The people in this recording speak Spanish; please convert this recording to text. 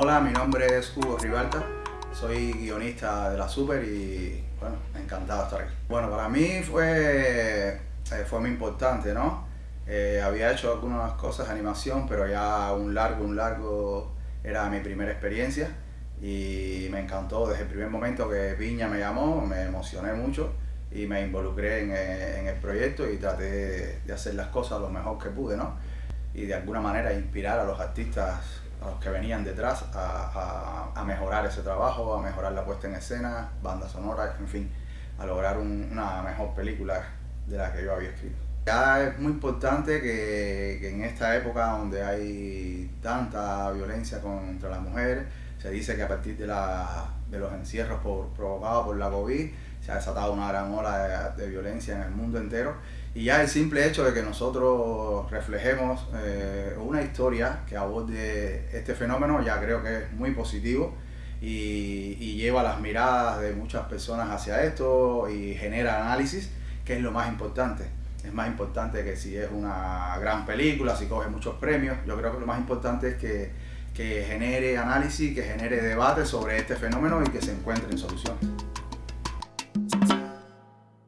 Hola, mi nombre es Hugo Ribalta, soy guionista de la Super y bueno, encantado de estar aquí. Bueno, para mí fue, eh, fue muy importante, ¿no? Eh, había hecho algunas cosas de animación, pero ya un largo, un largo era mi primera experiencia y me encantó desde el primer momento que Piña me llamó, me emocioné mucho y me involucré en, eh, en el proyecto y traté de hacer las cosas lo mejor que pude, ¿no? Y de alguna manera inspirar a los artistas a los que venían detrás a, a, mejorar ese trabajo, a mejorar la puesta en escena, banda sonora, en fin, a lograr un, una mejor película de la que yo había escrito. Ya es muy importante que, que, en esta época donde hay tanta violencia contra las mujeres, se dice que a partir de, la, de los encierros por, provocados por la COVID se ha desatado una gran ola de, de violencia en el mundo entero y ya el simple hecho de que nosotros reflejemos eh, una historia que aborde este fenómeno ya creo que es muy positivo y, y, lleva las miradas de muchas personas hacia esto y genera análisis, que es lo más importante. Es más importante que si es una gran película, si coge muchos premios, yo creo que lo más importante es que, que genere análisis, que genere debate sobre este fenómeno y que se encuentren soluciones.